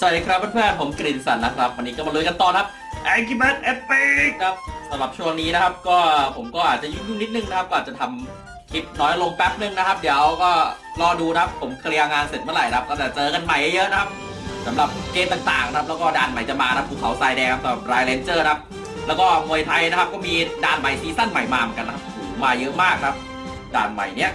สวัสดีครับเพื่อนๆผมกฤษสันนะครับ วันนี้ก็มาลุยกันต่อนะครับไอคิบัตเอปิกครับสำหรับช่วงนี้นะครับ ก็ผมก็อาจจะยุ่งๆนิดนึงนะครับ ก็อาจจะทำคลิปน้อยลงแป๊บนึงนะครับ เดี๋ยวก็รอดูนะครับ ผมเคลียร์งานเสร็จเมื่อไหร่นะครับ ก็จะเจอกันใหม่เยอะๆนะครับสำหรับเกมต่างๆนะครับ แล้วก็ด่านใหม่จะมานะครับภูเขาทรายแดงครับสำหรับ LINE Rangers นะครับ แล้วก็มวยไทยนะครับ ก็มีด่านใหม่ซีซั่นใหม่มาเหมือนกันนะครับโอ้โหมาเยอะมากครับ ด่านใหม่เนี้ย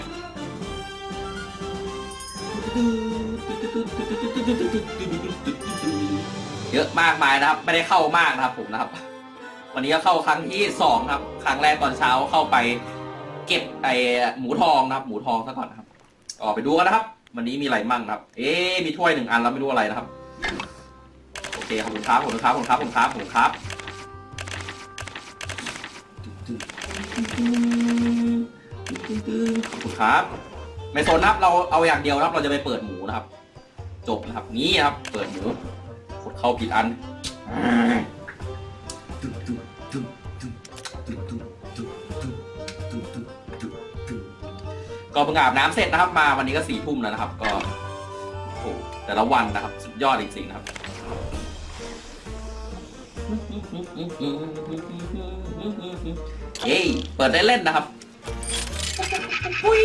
เยอะมากมายนะครับ ไม่ได้เข้ามากนะครับ ผมนะครับ วันนี้ก็เข้าครั้งที่สองครับ ครั้งแรกตอนเช้าเข้าไป เก็บไอหมูทองนะครับ หมูทองซะก่อนนะครับออกไปดูกันนะครับ วันนี้มีอะไรมั่งครับ เอ๊มีถ้วยหนึ่งอันแล้วไม่รู้อะไรนะครับ โอเคขอบคุณครับขอบคุณครับขอบคุณครับขอบคุณครับขอบคุณครับขอบคุณครับไม่สนนะครับ เราเอาอย่างเดียวนะครับ เราจะไปเปิดหมูนะครับ จบนะครับนี้ครับ เปิดหมูกดเข้าผิดอันก็เพิ่งอาบน้ำเสร็จนะครับ มาวันนี้ก็สี่ทุ่มแล้วนะครับ ก็โอ้แต่ละวันนะครับ สุดยอดจริงๆนะครับเย้เปิดได้เล่นนะครับปุ้ย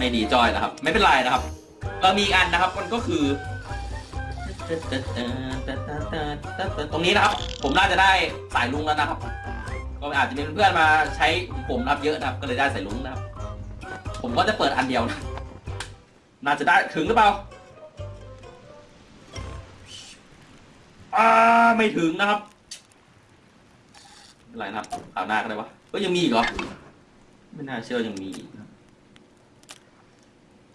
ไม่ดีจอยนะครับ ไม่เป็นไรนะครับ เรามีอันนะครับ มันก็คือ ตรงนี้นะครับ ผมน่าจะได้สายลุงแล้วนะครับ ก็อาจจะมีเพื่อนมาใช้ผมรับเยอะนะครับ ก็เลยได้สายลุงนะครับ ผมก็จะเปิดอันเดียวนะ น่าจะได้ถึงหรือเปล่าอ่าไม่ถึงนะครับไม่ไรนะครับข่าวหน้าก็ได้วะก็ยังมีอีกเหรอ ไม่น่าเชื่อยังมีอีก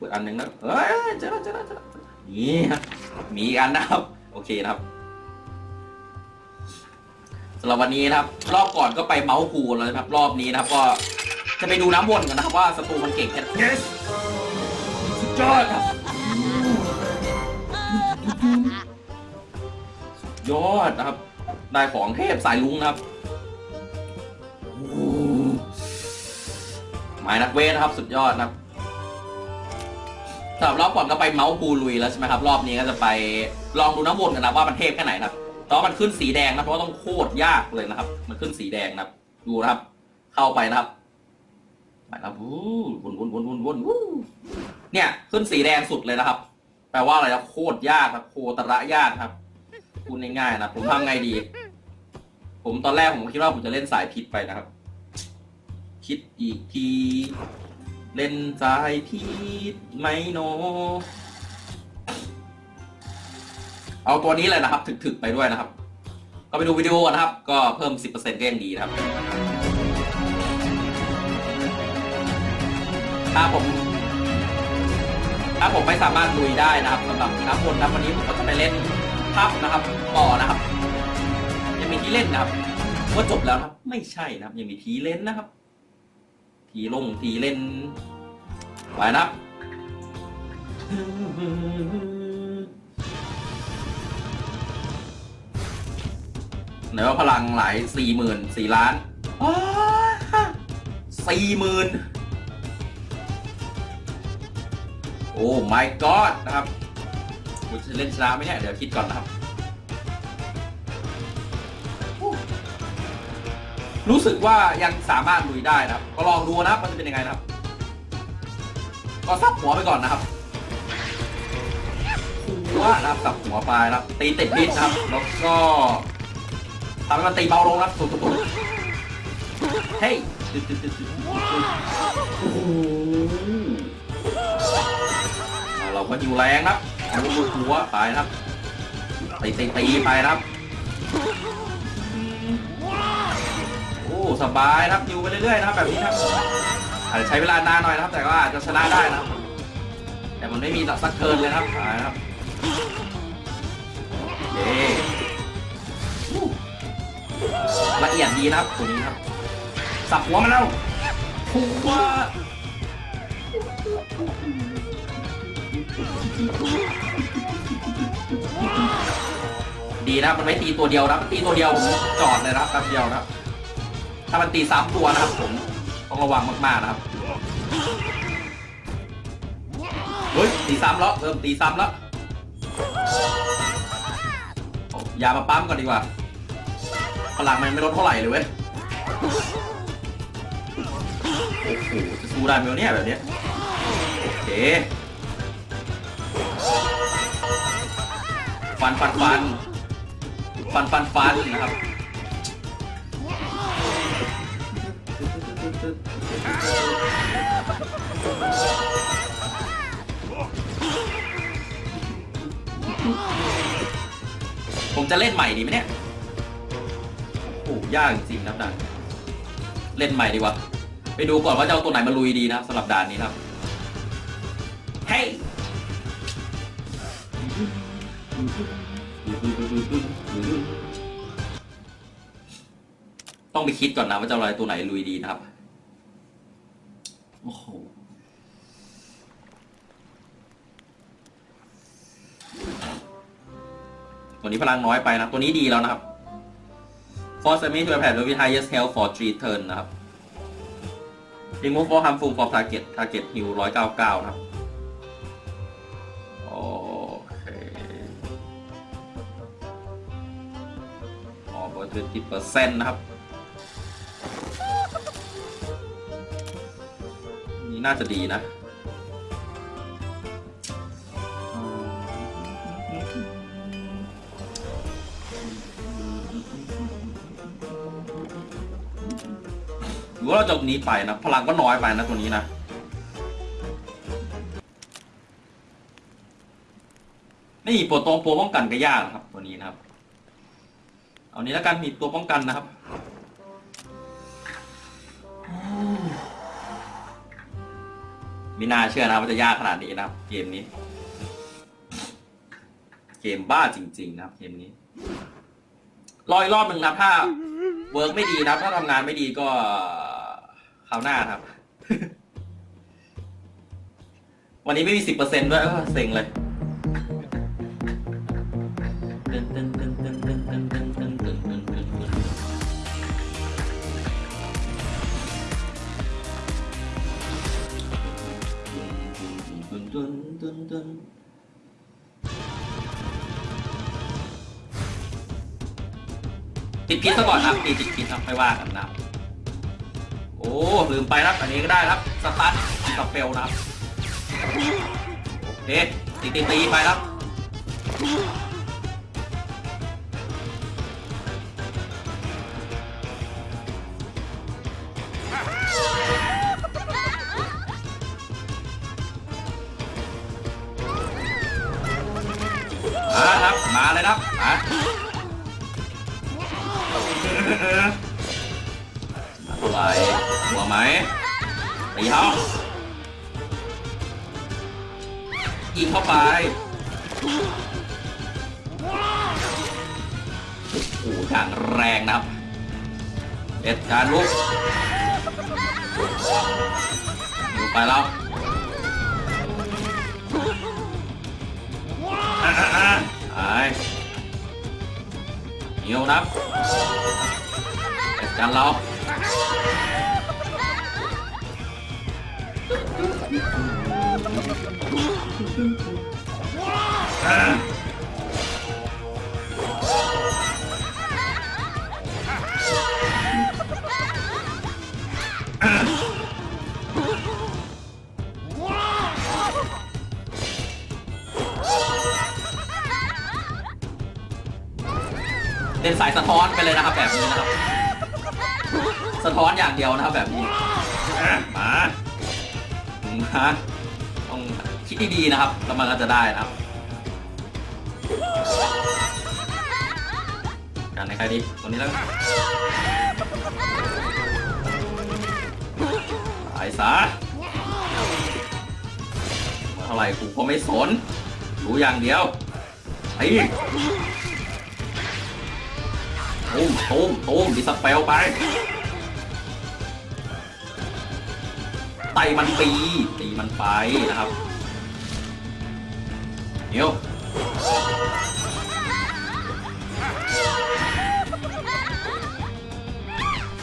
ดอันหนึ่งนะเอ้ยเจอแล้วเจอแล้วเจอแล้วนี่ครับมีอีกอันนะครับ โอเคนะครับสำหรับวันนี้นะครับ รอบก่อนก็ไปเมาส์คูลแล้วนะครับ รอบนี้นะครับ ก็จะไปดูน้ำวนกันนะครับ ว่าศัตรูมันเก่งแค่ไหน yes สุดยอดครับยอดนะครับได้ของเทพสายลุงนะครับโอ้โหหมายนักเวทนะครับ สุดยอดนะครับ สำหรับรอบก่อนก็ไปเมาส์ปูลุยแล้วใช่ไหมครับ รอบนี้ก็จะไปลองดูน้ำวนกันนะว่ามันเทพแค่ไหนนะครับต่ว่ามันขึ้นสีแดงนะเพราะว่าต้องโคตรยากเลยนะครับ มันขึ้นสีแดงนะครับ ดูนะครับ เข้าไปนะครับไปแล้ววู้วนวนวนวนวนวูเนี่ย ขึ้นสีแดงสุดเลยนะครับ แปลว่าอะไรครับโคตรยากครับ โคตระยากครับพูดง่ายๆนะผมทำไงดี ผมตอนแรกผมคิดว่าผมจะเล่นสายพิษไปนะครับ คิดอีกที เล่นสายพิษไหมโน เอาตัวนี้เลยนะครับ ถึกๆไปด้วยนะครับ ก็ไปดูวิดีโอนะครับ ก็เพิ่ม 10%ก็ยังดีนะครับ ถ้าผม ถ้าผมไม่สามารถลุยได้นะครับสำหรับน้ำวนนะวันนี้ผมก็จะไปเล่นพับนะครับต่อนะครับ ยังมีที่เล่นนะครับว่าจบแล้วครับ ไม่ใช่นะครับ ยังมีทีเล่นนะครับ ทีลงทีเล่นไปนะไหนว่าพลังหลายสี่หมื่นสี่ล้านสี่หมื่นโอ้ my god นะครับกูจะเล่นชนะไหมเนี่ย เดี๋ยวคิดก่อนนะครับ รู้สึกว่ายังสามารถลุยได้นะครับ ก็ลองดูนะครับมันจะเป็นยังไงนะครับ ก็สับหัวไปก่อนนะครับหัวนะครับสับหัวไปนะครับ ตีติดพิษนะครับ แล้วก็ทำให้มันตีเบาลงนะครับสุดๆเฮ้ยโอ้โหเราก็อยู่แรงนะครับเอาลูกหัวไปนะครับตีตีตีไปนะครับ สบายนะครับอยู่ไปเรื่อยๆนะครับแบบนี้ครับอาจจะใช้เวลานานหน่อยนะครับ แต่ก็อาจจะชนะได้นะครับ แต่มันไม่มีสักเกินเลยนะครับนะครับเย้ละเอียดดีนะครับตัวนี้ครับสับหัวมันแล้วหัวดีนะมันไม่ตีตัวเดียวนะมันตีตัวเดียวจอดเลยนะครับแป๊บเดียวนะครับ ถ้ามันตีสามตัวนะครับผมต้องระวังมากๆนะครับเฮ้ยตีซ้ำแล้วเริ่มตีซ้ำแล้วอายามาปั๊มก่อนดีกว่าพลังมันไม่ลดเท่าไหร่เลยเว้ยโอ้โหจะสู้ได้ไหมเนี่ยแบบเนี้ยโอเคฟันฟันฟันฟันฟันฟันนะครับ ผมจะเล่นใหม่ดีไหมเนี่ย โอ้โหยากจริงครับด่านเล่นใหม่ดีกว่า ไปดูก่อนว่าจะเอาตัวไหนมาลุยดีนะครับสำหรับด่านนี้ครับ เฮ้ยต้องไปคิดก่อนนะว่าจะเอาอะไรตัวไหนลุยดีนะครับ โอ้โหตัวนี้พลังน้อยไปนะ ตัวนี้ดีแล้วนะครับ Force enemy to attack with highest health for 3 turn นะครับ remove for harmful for target target heal 199 นะครับ โอเคอ๋อเบอร์20เปอร์เซ็นต์นะครับ น่าจะดีนะ หรือว่าเราจะเอานี้ไปนะ พลังก็น้อยไปนะตัวนี้นะนี่ตัวตรงตัวป้องกันก็ยากนะครับ ตัวนี้นะครับ เอานี้แล้วกันมีตัวป้องกันนะครับ ไม่น่าเชื่อนะว่าจะยากขนาดนี้นะครับ เกมนี้ เกมบ้าจริง ๆ นะครับ เกมนี้รออีกรอบหนึ่งนะถ้าเวิร์กไม่ดีนะถ้าทำงานไม่ดีก็คราวหน้าครับ วันนี้ไม่มีสิบเปอร์เซ็นต์ด้วยเออเซ็งเลยติ ติดพิษซะก่อนครับตีติดพิษครับไม่ว่ากันนะโอ้ลืมไปครับอันนี้ก็ได้ครับสตาร์ทกับเปลนะครับโอเคตีตีตีไปครับ ครับ มาเลยครับมาเท่าไหร่หัวไหมตีเขายิงเข้าไปโอ้โหอย่างแรงนะครับเอ็ดการลุกลุกไปแล้ว อะอะอะ เป็นสายสะท้อนไปเลยนะครับแบบนี้นะครับ สะท้อนอย่างเดียวนะครับแบบนี้มามาต้องคิดดีๆนะครับแล้วมันก็จะได้นะครับกันในใครดีตัวนี้แล้วกันตายซะมาเท่าไหร่กูก็ไม่สน รู้อย่างเดียวไอ้ ตุ้มตุ้มตุ้มดิสเปลไปไตมันปีตีมันไปนะครับเดี๋ยว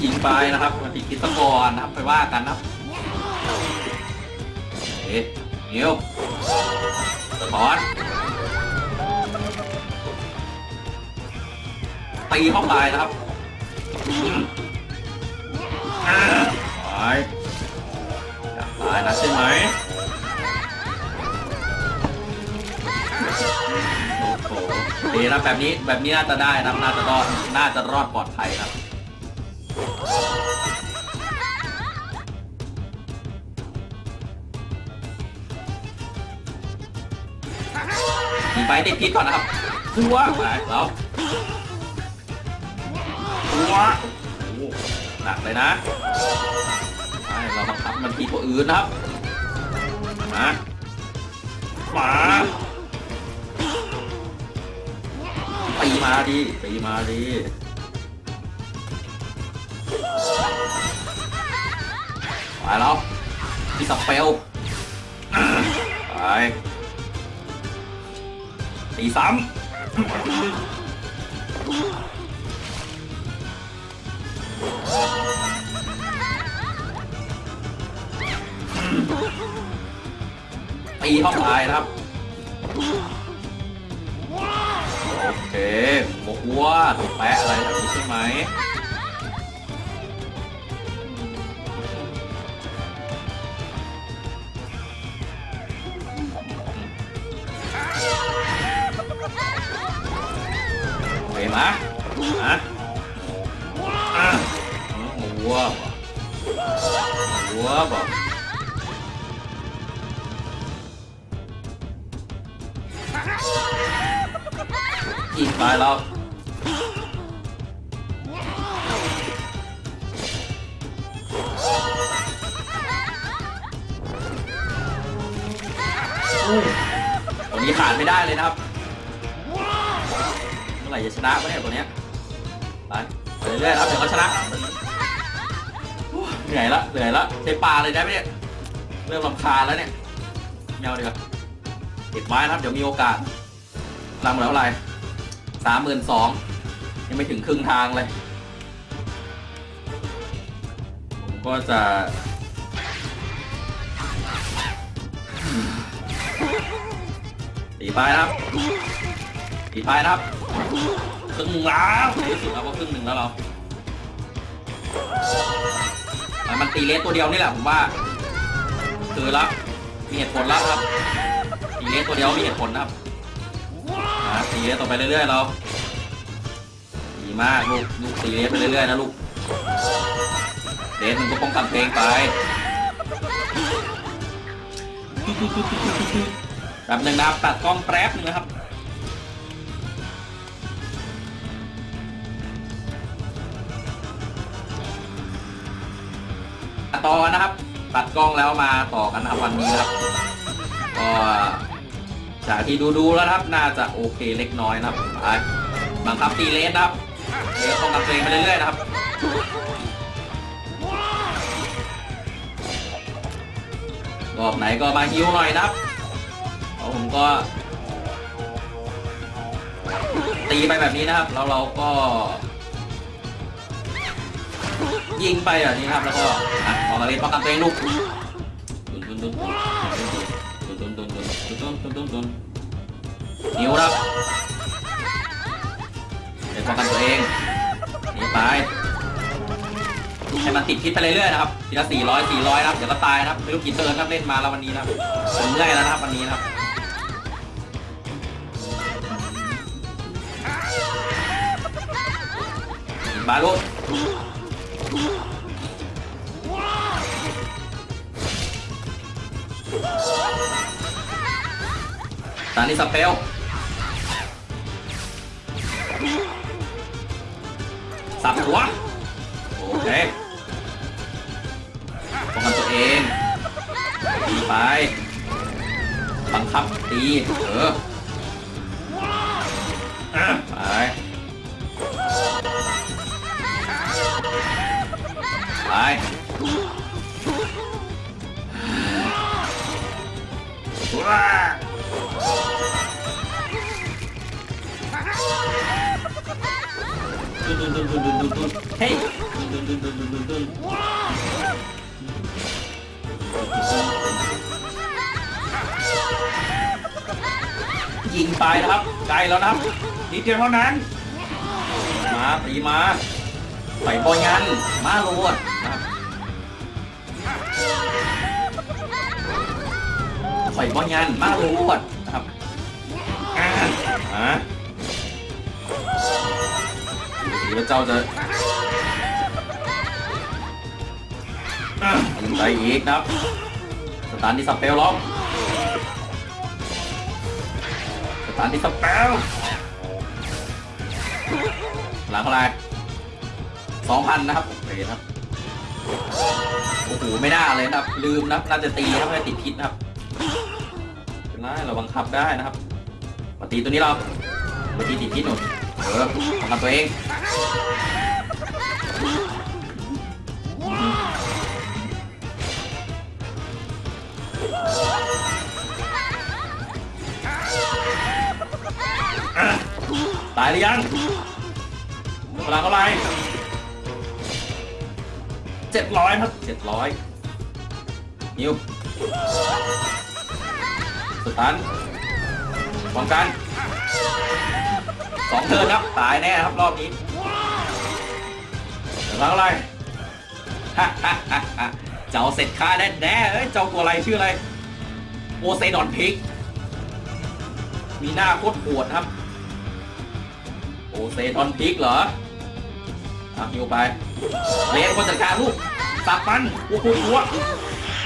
ยิงไปนะครับมันติดพิษตกอนนะครับไปว่ากันนะครับเอ๊ะเดี๋ยวสะท้อนตี เข้าไปนะครับอ่าไปอยากตายนะใช่ไหมโอ้โหดีนะแบบนี้แบบนี้น่าจะได้นะน่าจะรอดน่าจะรอดปลอดภัยครับมีไฟติดพิษก่อนนะครับหัวไปแล้วหั วโอ้โหนักเลยนะเราบังคับมันทีตัวอื่นนะครับมามาตีมาดิตีมาดิไปแล้วที่สเปลไปตีซ้ำ เข้าไปนะครับ โอเคบกวัวถูกแปะอะไรแบบนี้ใช่ไหมโอเคมามาอะวัวบ่วัวบ่อีก ไปแล้วตัวนี้ขาดไม่ได้เลยนะครับ เมื่อไหร่จะชนะวะเนี่ยตัวเนี้ยไปไปเรื่อยๆครับเดี๋ยวเขาชนะเหนื่อยละเหนื่อยละใช้ปลาเลยได้ไหมเนี่ยเริ่มรำคาแล้วเนี่ยไม่เอาดีกว่าเก็บไม้นะครับ เดี๋ยวมีโอกาสรำแล้วอะไร สามหมื่นสองยังไม่ถึงครึ่งทางเลยผมก็จะตีไปครับตีไปครับครึ่งหนึ่งแล้วที่สุดเราก็ครึ่งหนึ่งแล้วเรามันตีเลสตัวเดียวนี่แหละผมว่าคือละมีเหตุผลแล้วครับตีเลสตัวเดียวมีเหตุผลนะครับ ตีเลสต่อไปเรื่อยๆเราดีมากลูกลูกตีเลสไปเรื่อยๆนะลูกเลสมันก็ป้องกันเพลงไปแบบหนึ่งนะครับตัดกล้องแป๊บหนึ่งนะครับต่อนะครับ ตัดกล้องแล้วมาต่อกันนะครับวันนี้ครับก็ จากที่ดูดูๆแล้วครับน่าจะโอเคเล็กน้อยนะครับไปบังคับตีเลสนะครับเดี๋ยวต้องกับเพลงไปเรื่อยๆนะครับรอบไหนก็มาฮิวหน่อยนะครับเพราะผมก็ ตีไปแบบนี้นะครับ แล้วเราก็ ยิงไปแบบนี้ครับ แล้วก็อะออกมาเล่นป้องกันตัวเองลูกตุนตุนตุนตุนตุนตุนตุน ตุนตุนตุนตุนนิ้วครับเล่นป้องกันตัวเองหนี่ไปให้มันติดพิษไปเรื่อยๆนะครับทีละสี่ร้อยสี่ร้อยนะครับเดี๋ยวก็ตายนะครับไม่รู้กี่เทิร์นครับเล่นมาแล้ววันนี้นะครับผมเมื่อยแล้วนะครับวันนี้นะครับบาลูก ตานี่สเปลสับหัว โอเคป้องกันตัวเองตีไป บังคับตี เออ ดุนดุนดุนดุนดุนดุนเฮ้ยดุนดุนดุนดุนดุนดุนดนยิงไปนะครับไกลแล้วนะครับนิดเดียวเท่านั้น มาตีมาใส่บอลยันมาโรดใส่บอลยันมาโรดนะครับอ่า มาดูสิว่าเจ้าจะอะยิงไปอีกนะครับ สตาร์ที่สเปลล็อกสตาร์ที่สเปลหลังเท่าไรสองพันนะครับโอเคครับโอ้โหไม่น่าเลยนะครับ ลืมนะครับน่าจะตีนะครับไม่ได้ติดพิษนะครับเป็นไรเราบังคับได้นะครับมาตีตัวนี้เรามาตีติดพิษหนุนเออบังคับตัวเอง ตายหรือยังพลังเท่าไหร่เจ็ดร้อยครับเจ็ดร้อยนิวสตันป้องกันสองเทิร์นครับ ตายแน่ครับ รอบนี้ เท่าไหร่ฮ่าฮ่าฮ่าฮ่าเจ้าเสร็จค่าแน่แน่เจ้าตัวอะไรชื่ออะไรโอเซดอนพิก มีหน้าโคตรปวดครับ โอเซดอนพิกเหรออะฮิวไปเลนคนจัดการลูกสับมันวัววัววัว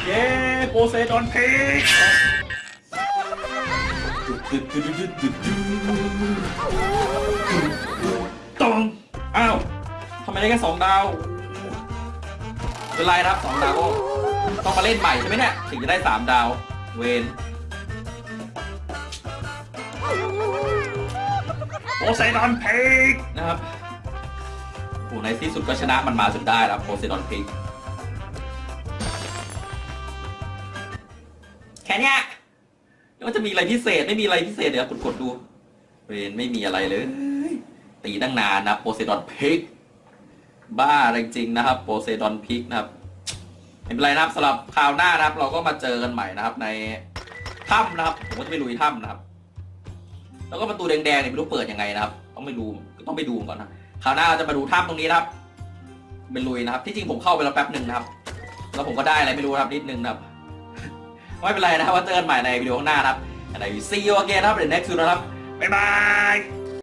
เย้โอเซดอนพิกตองอ้าว ทำไมได้แค่สองดาวเป็นไรครับสองดาวก็ต้องมาเล่นใหม่ใช่ไหมเนี่ยถึงจะได้สามดาว เวนโอไซดอนพิกนะครับโอ้ในที่สุดก็ชนะมันมาจนได้แล้วโอไซดอนพิกแค่เนี้ยแล้วมันจะมีอะไรพิเศษไม่มีอะไรพิเศษเดี๋ยวกดกดๆดูเวนไม่มีอะไรเลย ตีตั้งนานนะโพไซดอนพิก บ้าจริงๆนะครับโพไซดอนพิกนะครับไม่เป็นไรนะครับสำหรับคราวหน้านะครับ เราก็มาเจอกันใหม่นะครับ ในถ้ำนะครับผมก็จะไปลุยถ้ำนะครับ แล้วก็ประตูแดงๆเนี่ยไม่รู้เปิดยังไงนะครับ ต้องไปดูต้องไปดูก่อนนะคราวหน้าเราจะมาดูถ้ำตรงนี้นะครับเป็นลุยนะครับ ที่จริงผมเข้าไปแล้วแป๊บหนึ่งนะครับ แล้วผมก็ได้อะไรไม่รู้ครับนิดนึงนะครับไม่เป็นไรนะครับว่าเจอกันใหม่ในวิดีโอข้างหน้านะครับใน see you again นะครับ the next video นะครับบ๊ายบาย